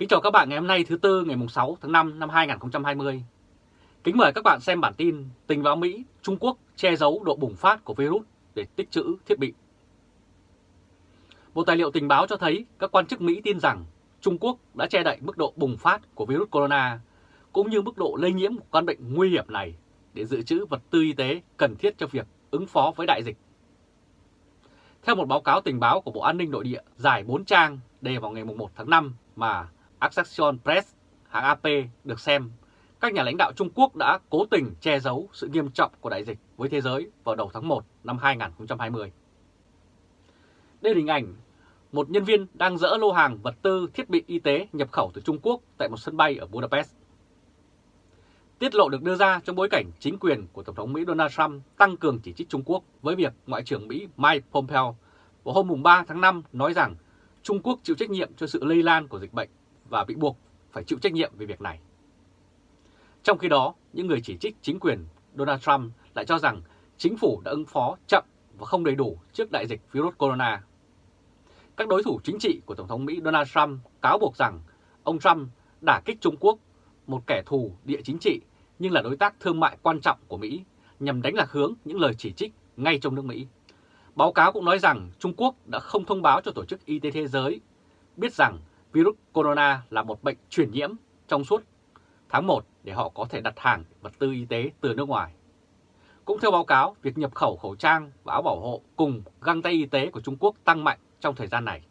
Kính chào các bạn ngày hôm nay thứ Tư ngày 6 tháng 5 năm 2020. Kính mời các bạn xem bản tin tình báo Mỹ, Trung Quốc che giấu độ bùng phát của virus để tích trữ thiết bị. Một tài liệu tình báo cho thấy các quan chức Mỹ tin rằng Trung Quốc đã che đậy mức độ bùng phát của virus corona cũng như mức độ lây nhiễm của căn bệnh nguy hiểm này để dự trữ vật tư y tế cần thiết cho việc ứng phó với đại dịch. Theo một báo cáo tình báo của Bộ An ninh Nội địa dài 4 trang đề vào ngày 1 tháng 5 mà Associated Press, hãng AP được xem, các nhà lãnh đạo Trung Quốc đã cố tình che giấu sự nghiêm trọng của đại dịch với thế giới vào đầu tháng 1 năm 2020. Đây là hình ảnh một nhân viên đang dỡ lô hàng vật tư thiết bị y tế nhập khẩu từ Trung Quốc tại một sân bay ở Budapest. Tiết lộ được đưa ra trong bối cảnh chính quyền của Tổng thống Mỹ Donald Trump tăng cường chỉ trích Trung Quốc với việc Ngoại trưởng Mỹ Mike Pompeo vào hôm 3 tháng 5 nói rằng Trung Quốc chịu trách nhiệm cho sự lây lan của dịch bệnh và bị buộc phải chịu trách nhiệm về việc này. Trong khi đó, những người chỉ trích chính quyền Donald Trump lại cho rằng chính phủ đã ứng phó chậm và không đầy đủ trước đại dịch virus corona. Các đối thủ chính trị của Tổng thống Mỹ Donald Trump cáo buộc rằng ông Trump đả kích Trung Quốc, một kẻ thù địa chính trị nhưng là đối tác thương mại quan trọng của Mỹ, nhằm đánh lạc hướng những lời chỉ trích ngay trong nước Mỹ. Báo cáo cũng nói rằng Trung Quốc đã không thông báo cho Tổ chức Y tế Thế giới biết rằng virus corona là một bệnh truyền nhiễm trong suốt tháng 1 để họ có thể đặt hàng vật tư y tế từ nước ngoài. Cũng theo báo cáo, việc nhập khẩu khẩu trang và áo bảo hộ cùng găng tay y tế của Trung Quốc tăng mạnh trong thời gian này.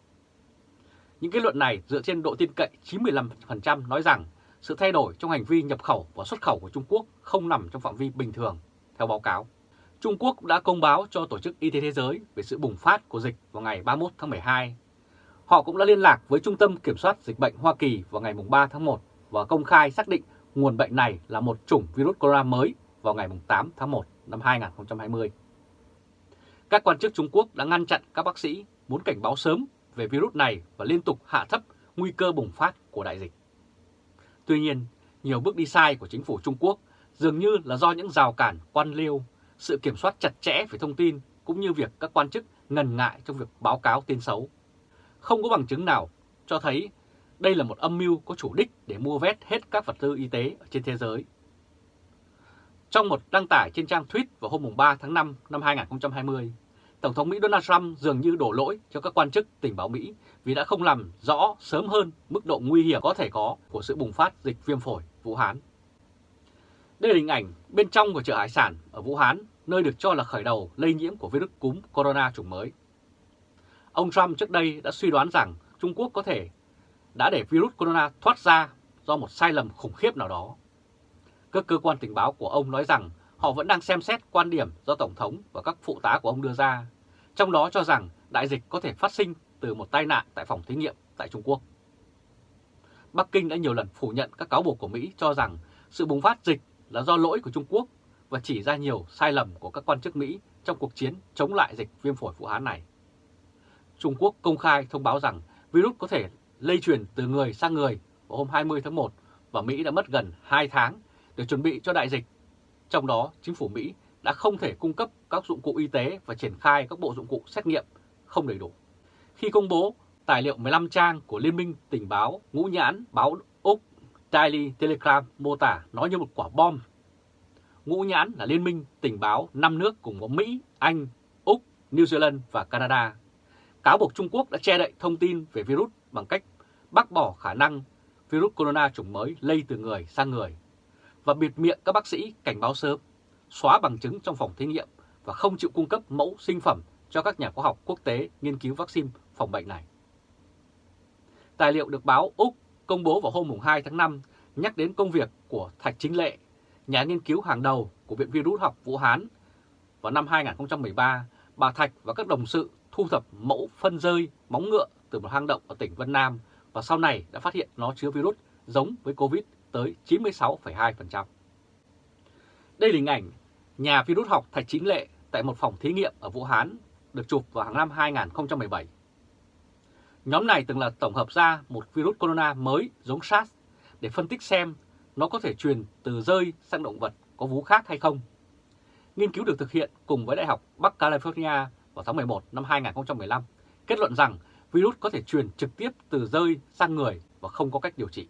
Những kết luận này dựa trên độ tin cậy 95% nói rằng sự thay đổi trong hành vi nhập khẩu và xuất khẩu của Trung Quốc không nằm trong phạm vi bình thường, theo báo cáo. Trung Quốc đã công báo cho Tổ chức Y tế Thế giới về sự bùng phát của dịch vào ngày 31 tháng 12. Họ cũng đã liên lạc với Trung tâm Kiểm soát Dịch bệnh Hoa Kỳ vào ngày 3 tháng 1 và công khai xác định nguồn bệnh này là một chủng virus corona mới vào ngày 8 tháng 1 năm 2020. Các quan chức Trung Quốc đã ngăn chặn các bác sĩ muốn cảnh báo sớm về virus này và liên tục hạ thấp nguy cơ bùng phát của đại dịch. Tuy nhiên, nhiều bước đi sai của chính phủ Trung Quốc dường như là do những rào cản quan liêu, sự kiểm soát chặt chẽ về thông tin cũng như việc các quan chức ngần ngại trong việc báo cáo tin xấu. Không có bằng chứng nào cho thấy đây là một âm mưu có chủ đích để mua vét hết các vật tư y tế ở trên thế giới. Trong một đăng tải trên trang tweet vào hôm 3 tháng 5 năm 2020, Tổng thống Mỹ Donald Trump dường như đổ lỗi cho các quan chức tình báo Mỹ vì đã không làm rõ sớm hơn mức độ nguy hiểm có thể có của sự bùng phát dịch viêm phổi Vũ Hán. Đây là hình ảnh bên trong của chợ hải sản ở Vũ Hán, nơi được cho là khởi đầu lây nhiễm của virus cúm corona chủng mới. Ông Trump trước đây đã suy đoán rằng Trung Quốc có thể đã để virus corona thoát ra do một sai lầm khủng khiếp nào đó. Các cơ quan tình báo của ông nói rằng họ vẫn đang xem xét quan điểm do Tổng thống và các phụ tá của ông đưa ra, trong đó cho rằng đại dịch có thể phát sinh từ một tai nạn tại phòng thí nghiệm tại Trung Quốc. Bắc Kinh đã nhiều lần phủ nhận các cáo buộc của Mỹ cho rằng sự bùng phát dịch là do lỗi của Trung Quốc và chỉ ra nhiều sai lầm của các quan chức Mỹ trong cuộc chiến chống lại dịch viêm phổi Vũ Hán này. Trung Quốc công khai thông báo rằng virus có thể lây truyền từ người sang người vào hôm 20 tháng 1 và Mỹ đã mất gần 2 tháng để chuẩn bị cho đại dịch. Trong đó, chính phủ Mỹ đã không thể cung cấp các dụng cụ y tế và triển khai các bộ dụng cụ xét nghiệm không đầy đủ. Khi công bố tài liệu 15 trang của Liên minh tình báo ngũ nhãn báo Úc Daily Telegram mô tả nó như một quả bom. Ngũ nhãn là liên minh tình báo 5 nước cùng có Mỹ, Anh, Úc, New Zealand và Canada. Cáo buộc Trung Quốc đã che đậy thông tin về virus bằng cách bác bỏ khả năng virus corona chủng mới lây từ người sang người và biệt miệng các bác sĩ cảnh báo sớm, xóa bằng chứng trong phòng thí nghiệm và không chịu cung cấp mẫu sinh phẩm cho các nhà khoa học quốc tế nghiên cứu vaccine phòng bệnh này. Tài liệu được báo Úc công bố vào hôm 2 tháng 5 nhắc đến công việc của Thạch Chính Lệ, nhà nghiên cứu hàng đầu của Viện Virus học Vũ Hán. Vào năm 2013, bà Thạch và các đồng sự thu thập mẫu phân rơi móng ngựa từ một hang động ở tỉnh Vân Nam và sau này đã phát hiện nó chứa virus giống với Covid tới 96,2%. Đây là hình ảnh nhà virus học Thạch Chính Lệ tại một phòng thí nghiệm ở Vũ Hán được chụp vào hàng năm 2017. Nhóm này từng là tổng hợp ra một virus corona mới giống SARS để phân tích xem nó có thể truyền từ rơi sang động vật có vú khác hay không. Nghiên cứu được thực hiện cùng với Đại học Bắc California vào tháng 11 năm 2015 kết luận rằng virus có thể truyền trực tiếp từ rơi sang người và không có cách điều trị.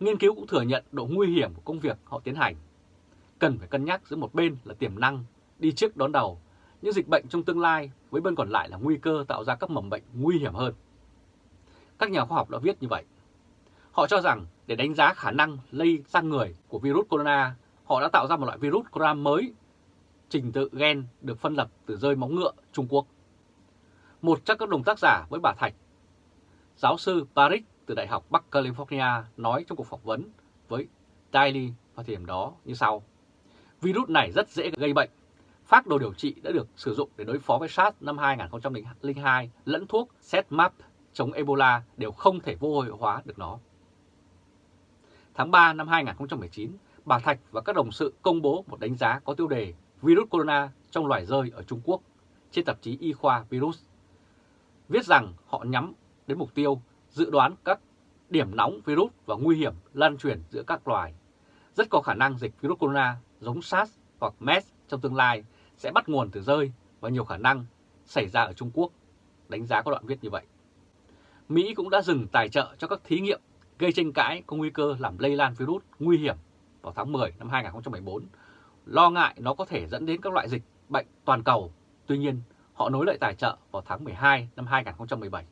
Nghiên cứu cũng thừa nhận độ nguy hiểm của công việc họ tiến hành. Cần phải cân nhắc giữa một bên là tiềm năng, đi trước đón đầu, những dịch bệnh trong tương lai với bên còn lại là nguy cơ tạo ra các mầm bệnh nguy hiểm hơn. Các nhà khoa học đã viết như vậy. Họ cho rằng để đánh giá khả năng lây sang người của virus corona, họ đã tạo ra một loại virus corona mới, trình tự gen được phân lập từ rơi móng ngựa Trung Quốc. Một trong các đồng tác giả với bà Thạch, giáo sư Paris từ Đại học Bắc California nói trong cuộc phỏng vấn với Daily vào thời điểm đó như sau. Virus này rất dễ gây bệnh. Phác đồ điều trị đã được sử dụng để đối phó với SARS năm 2002 lẫn thuốc setmap chống Ebola đều không thể vô hiệu hóa được nó. Tháng 3 năm 2019, bà Thạch và các đồng sự công bố một đánh giá có tiêu đề Virus Corona trong loài rơi ở Trung Quốc trên tạp chí Y khoa Virus. Viết rằng họ nhắm đến mục tiêu dự đoán các điểm nóng virus và nguy hiểm lan truyền giữa các loài. Rất có khả năng dịch virus corona giống SARS hoặc MERS trong tương lai sẽ bắt nguồn từ rơi và nhiều khả năng xảy ra ở Trung Quốc. Đánh giá có đoạn viết như vậy. Mỹ cũng đã dừng tài trợ cho các thí nghiệm gây tranh cãi có nguy cơ làm lây lan virus nguy hiểm vào tháng 10 năm 2014, lo ngại nó có thể dẫn đến các loại dịch bệnh toàn cầu. Tuy nhiên, họ nối lại tài trợ vào tháng 12 năm 2017.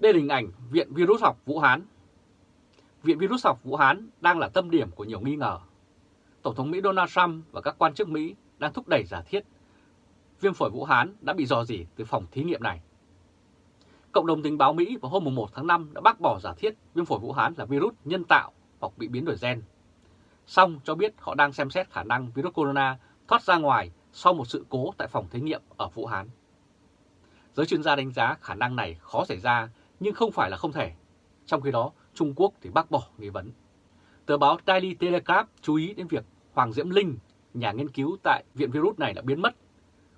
Đây là hình ảnh Viện Virus học Vũ Hán. Viện Virus học Vũ Hán đang là tâm điểm của nhiều nghi ngờ. Tổng thống Mỹ Donald Trump và các quan chức Mỹ đang thúc đẩy giả thiết viêm phổi Vũ Hán đã bị dò dỉ từ phòng thí nghiệm này. Cộng đồng tình báo Mỹ vào hôm 1 tháng 5 đã bác bỏ giả thiết viêm phổi Vũ Hán là virus nhân tạo hoặc bị biến đổi gen. Xong cho biết họ đang xem xét khả năng virus corona thoát ra ngoài sau một sự cố tại phòng thí nghiệm ở Vũ Hán. Giới chuyên gia đánh giá khả năng này khó xảy ra nhưng không phải là không thể. Trong khi đó, Trung Quốc thì bác bỏ nghi vấn. Tờ báo Daily Telegraph chú ý đến việc Hoàng Diễm Linh, nhà nghiên cứu tại viện virus này đã biến mất.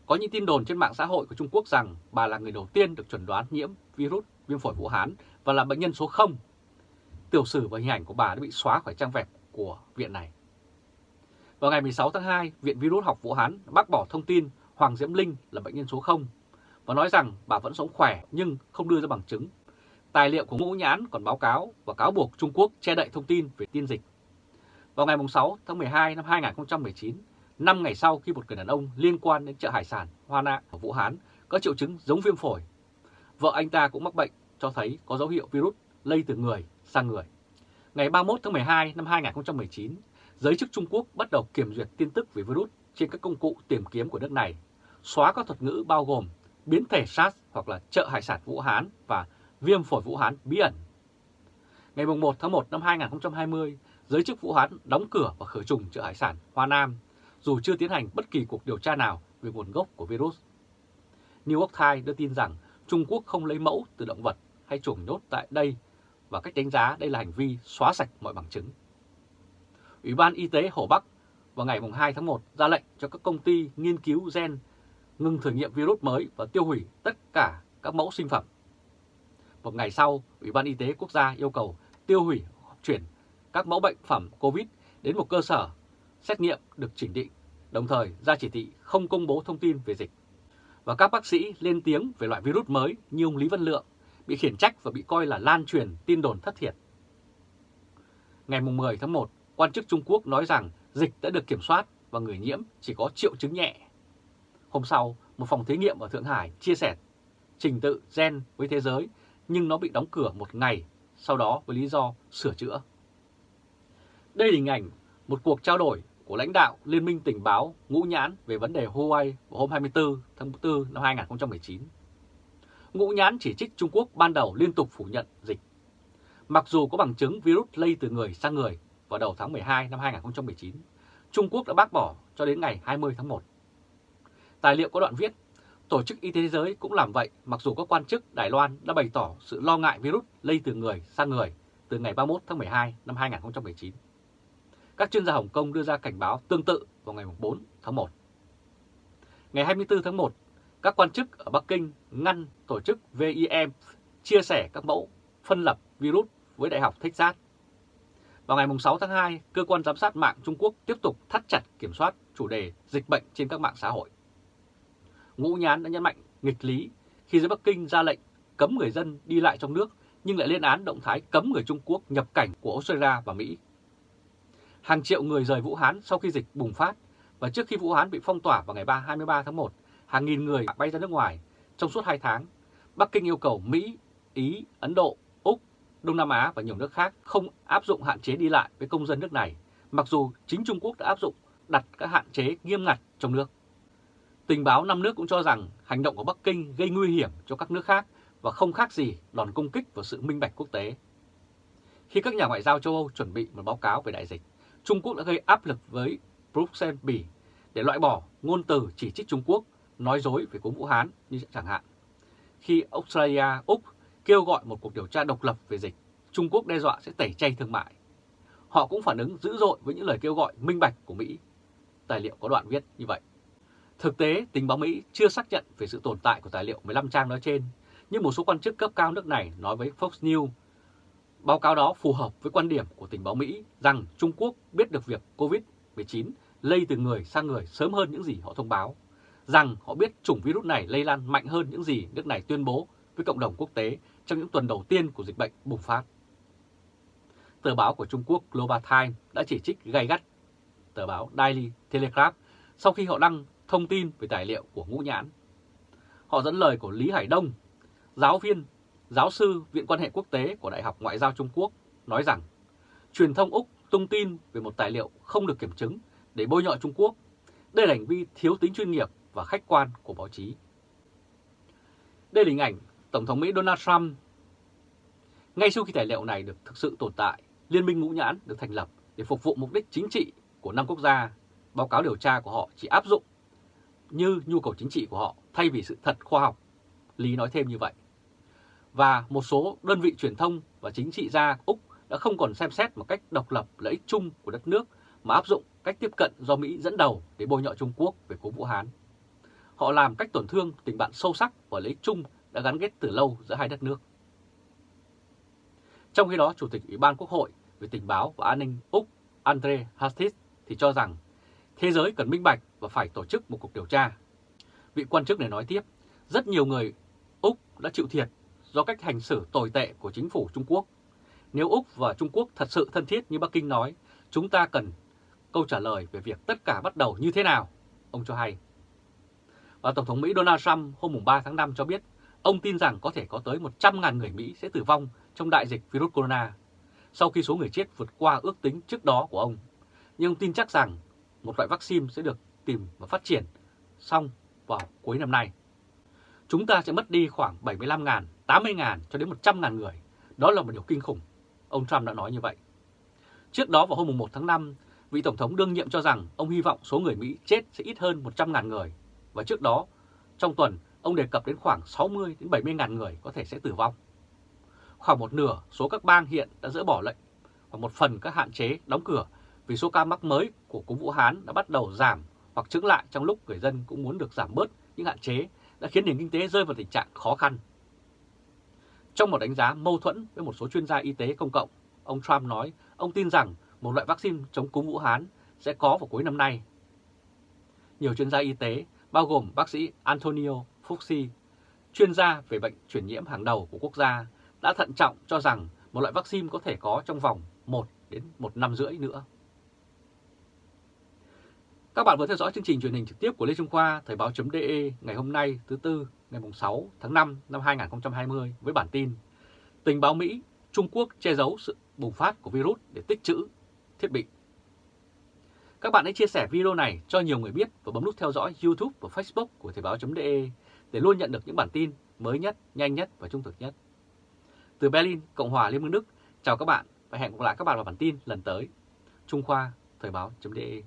Có những tin đồn trên mạng xã hội của Trung Quốc rằng bà là người đầu tiên được chuẩn đoán nhiễm virus viêm phổi Vũ Hán và là bệnh nhân số 0. Tiểu sử và hình ảnh của bà đã bị xóa khỏi trang web của viện này. Vào ngày 16 tháng 2, Viện Virus học Vũ Hán bác bỏ thông tin Hoàng Diễm Linh là bệnh nhân số 0 và nói rằng bà vẫn sống khỏe nhưng không đưa ra bằng chứng Tài liệu của Ngũ Nhãn còn báo cáo và cáo buộc Trung Quốc che đậy thông tin về tiên dịch. Vào ngày 6 tháng 12 năm 2019, 5 ngày sau khi một người đàn ông liên quan đến chợ hải sản Hoa Nạ ở Vũ Hán có triệu chứng giống viêm phổi, vợ anh ta cũng mắc bệnh cho thấy có dấu hiệu virus lây từ người sang người. Ngày 31 tháng 12 năm 2019, giới chức Trung Quốc bắt đầu kiểm duyệt tin tức về virus trên các công cụ tìm kiếm của nước này, xóa các thuật ngữ bao gồm biến thể SARS hoặc là chợ hải sản Vũ Hán và viêm phổi Vũ Hán bí ẩn. Ngày 1 tháng 1 năm 2020, giới chức Vũ Hán đóng cửa và khử trùng chợ hải sản Hoa Nam, dù chưa tiến hành bất kỳ cuộc điều tra nào về nguồn gốc của virus. New York Times đưa tin rằng Trung Quốc không lấy mẫu từ động vật hay chuồng nhốt tại đây và cách đánh giá đây là hành vi xóa sạch mọi bằng chứng. Ủy ban Y tế Hồ Bắc vào ngày 2 tháng 1 ra lệnh cho các công ty nghiên cứu gen ngừng thử nghiệm virus mới và tiêu hủy tất cả các mẫu sinh phẩm một ngày sau, Ủy ban Y tế Quốc gia yêu cầu tiêu hủy chuyển các mẫu bệnh phẩm COVID đến một cơ sở xét nghiệm được chỉnh định, đồng thời ra chỉ thị không công bố thông tin về dịch. Và các bác sĩ lên tiếng về loại virus mới như ông Lý Văn Lượng bị khiển trách và bị coi là lan truyền tin đồn thất thiệt. Ngày 10 tháng 1, quan chức Trung Quốc nói rằng dịch đã được kiểm soát và người nhiễm chỉ có triệu chứng nhẹ. Hôm sau, một phòng thí nghiệm ở Thượng Hải chia sẻ trình tự gen với thế giới nhưng nó bị đóng cửa một ngày, sau đó với lý do sửa chữa. Đây là hình ảnh một cuộc trao đổi của lãnh đạo Liên minh tình báo Ngũ Nhãn về vấn đề Huawei vào hôm 24 tháng 4 năm 2019. Ngũ Nhãn chỉ trích Trung Quốc ban đầu liên tục phủ nhận dịch. Mặc dù có bằng chứng virus lây từ người sang người vào đầu tháng 12 năm 2019, Trung Quốc đã bác bỏ cho đến ngày 20 tháng 1. Tài liệu có đoạn viết Tổ chức Y tế Thế giới cũng làm vậy mặc dù các quan chức Đài Loan đã bày tỏ sự lo ngại virus lây từ người sang người từ ngày 31 tháng 12 năm 2019. Các chuyên gia Hồng Kông đưa ra cảnh báo tương tự vào ngày 4 tháng 1. Ngày 24 tháng 1, các quan chức ở Bắc Kinh ngăn tổ chức VIM chia sẻ các mẫu phân lập virus với Đại học Texas. Vào ngày 6 tháng 2, Cơ quan Giám sát mạng Trung Quốc tiếp tục thắt chặt kiểm soát chủ đề dịch bệnh trên các mạng xã hội. Ngũ Nhán đã nhấn mạnh nghịch lý khi giới Bắc Kinh ra lệnh cấm người dân đi lại trong nước nhưng lại lên án động thái cấm người Trung Quốc nhập cảnh của Australia và Mỹ. Hàng triệu người rời Vũ Hán sau khi dịch bùng phát và trước khi Vũ Hán bị phong tỏa vào ngày 3 23 tháng 1, hàng nghìn người bay ra nước ngoài trong suốt 2 tháng. Bắc Kinh yêu cầu Mỹ, Ý, Ấn Độ, Úc, Đông Nam Á và nhiều nước khác không áp dụng hạn chế đi lại với công dân nước này, mặc dù chính Trung Quốc đã áp dụng đặt các hạn chế nghiêm ngặt trong nước. Tình báo năm nước cũng cho rằng hành động của Bắc Kinh gây nguy hiểm cho các nước khác và không khác gì đòn công kích vào sự minh bạch quốc tế. Khi các nhà ngoại giao châu Âu chuẩn bị một báo cáo về đại dịch, Trung Quốc đã gây áp lực với Bruxelles, Bỉ để loại bỏ ngôn từ chỉ trích Trung Quốc, nói dối về cúm Vũ Hán như chẳng hạn. Khi Australia, Úc kêu gọi một cuộc điều tra độc lập về dịch, Trung Quốc đe dọa sẽ tẩy chay thương mại. Họ cũng phản ứng dữ dội với những lời kêu gọi minh bạch của Mỹ. Tài liệu có đoạn viết như vậy. Thực tế, tình báo Mỹ chưa xác nhận về sự tồn tại của tài liệu 15 trang nói trên, nhưng một số quan chức cấp cao nước này nói với Fox News Báo cáo đó phù hợp với quan điểm của tình báo Mỹ rằng Trung Quốc biết được việc COVID-19 lây từ người sang người sớm hơn những gì họ thông báo, rằng họ biết chủng virus này lây lan mạnh hơn những gì nước này tuyên bố với cộng đồng quốc tế trong những tuần đầu tiên của dịch bệnh bùng phát. Tờ báo của Trung Quốc Global Times đã chỉ trích gay gắt tờ báo Daily Telegraph sau khi họ đăng thông tin về tài liệu của Ngũ Nhãn. Họ dẫn lời của Lý Hải Đông, giáo viên, giáo sư Viện quan hệ quốc tế của Đại học Ngoại giao Trung Quốc, nói rằng truyền thông Úc tung tin về một tài liệu không được kiểm chứng để bôi nhọ Trung Quốc. Đây là hành vi thiếu tính chuyên nghiệp và khách quan của báo chí. Đây là hình ảnh Tổng thống Mỹ Donald Trump. Ngay sau khi tài liệu này được thực sự tồn tại, Liên minh Ngũ Nhãn được thành lập để phục vụ mục đích chính trị của năm quốc gia. Báo cáo điều tra của họ chỉ áp dụng như nhu cầu chính trị của họ thay vì sự thật khoa học. Lý nói thêm như vậy. Và một số đơn vị truyền thông và chính trị gia Úc đã không còn xem xét một cách độc lập lợi ích chung của đất nước mà áp dụng cách tiếp cận do Mỹ dẫn đầu để bôi nhọ Trung Quốc về cố Vũ Hán. Họ làm cách tổn thương tình bạn sâu sắc và lợi ích chung đã gắn kết từ lâu giữa hai đất nước. Trong khi đó, Chủ tịch Ủy ban Quốc hội về tình báo và an ninh Úc Andre Hastis thì cho rằng thế giới cần minh bạch và phải tổ chức một cuộc điều tra. Vị quan chức này nói tiếp, rất nhiều người Úc đã chịu thiệt do cách hành xử tồi tệ của chính phủ Trung Quốc. Nếu Úc và Trung Quốc thật sự thân thiết như Bắc Kinh nói, chúng ta cần câu trả lời về việc tất cả bắt đầu như thế nào, ông cho hay. Và Tổng thống Mỹ Donald Trump hôm 3 tháng 5 cho biết ông tin rằng có thể có tới 100.000 người Mỹ sẽ tử vong trong đại dịch virus corona, sau khi số người chết vượt qua ước tính trước đó của ông. Nhưng ông tin chắc rằng một loại vaccine sẽ được tìm và phát triển xong vào cuối năm nay. Chúng ta sẽ mất đi khoảng 75.000, 80.000 cho đến 100.000 người. Đó là một điều kinh khủng. Ông Trump đã nói như vậy. Trước đó vào hôm 1 tháng 5, vị Tổng thống đương nhiệm cho rằng ông hy vọng số người Mỹ chết sẽ ít hơn 100.000 người. Và trước đó, trong tuần, ông đề cập đến khoảng 60 đến 70.000 người có thể sẽ tử vong. Khoảng một nửa số các bang hiện đã dỡ bỏ lệnh và một phần các hạn chế đóng cửa vì số ca mắc mới của cúm Vũ Hán đã bắt đầu giảm hoặc chứng lại trong lúc người dân cũng muốn được giảm bớt những hạn chế đã khiến nền kinh tế rơi vào tình trạng khó khăn. Trong một đánh giá mâu thuẫn với một số chuyên gia y tế công cộng, ông Trump nói ông tin rằng một loại vaccine chống cúm Vũ Hán sẽ có vào cuối năm nay. Nhiều chuyên gia y tế, bao gồm bác sĩ Antonio Fauci, chuyên gia về bệnh truyền nhiễm hàng đầu của quốc gia, đã thận trọng cho rằng một loại vaccine có thể có trong vòng 1 đến 1 năm rưỡi nữa. Các bạn vừa theo dõi chương trình truyền hình trực tiếp của Lê Trung Khoa, Thời báo.de ngày hôm nay thứ Tư ngày 6 tháng 5 năm 2020 với bản tin Tình báo Mỹ, Trung Quốc che giấu sự bùng phát của virus để tích trữ thiết bị. Các bạn hãy chia sẻ video này cho nhiều người biết và bấm nút theo dõi YouTube và Facebook của Thời báo.de để luôn nhận được những bản tin mới nhất, nhanh nhất và trung thực nhất. Từ Berlin, Cộng hòa Liên bang Đức, chào các bạn và hẹn gặp lại các bạn vào bản tin lần tới. Trung Khoa, Thời báo.de